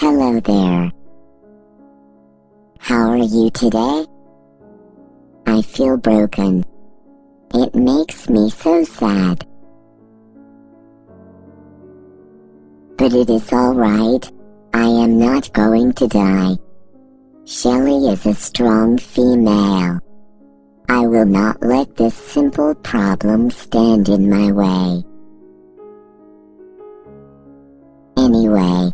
Hello there. How are you today? I feel broken. It makes me so sad. But it is alright. I am not going to die. Shelley is a strong female. I will not let this simple problem stand in my way. Anyway,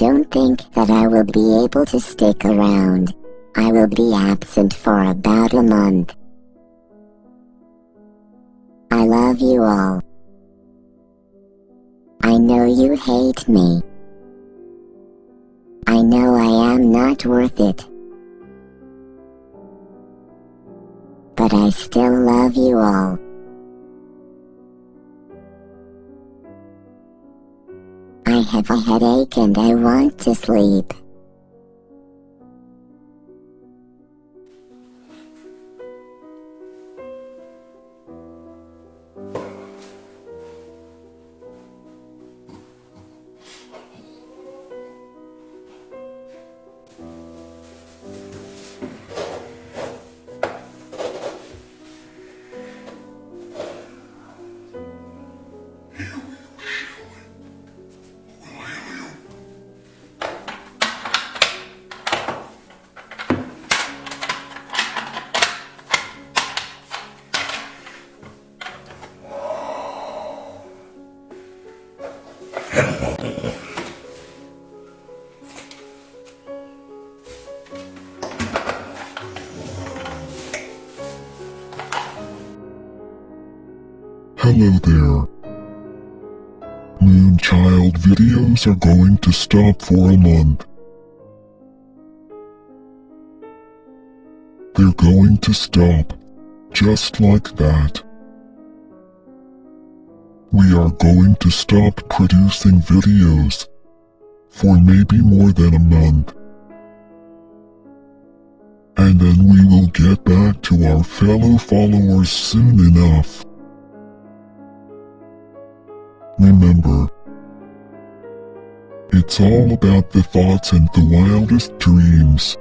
don't think that I will be able to stick around. I will be absent for about a month. I love you all. I know you hate me. I know I am not worth it. But I still love you all. Have a headache and I want to sleep. Hello there. Moonchild videos are going to stop for a month. They're going to stop. Just like that. We are going to stop producing videos. For maybe more than a month. And then we will get back to our fellow followers soon enough. Remember, it's all about the thoughts and the wildest dreams.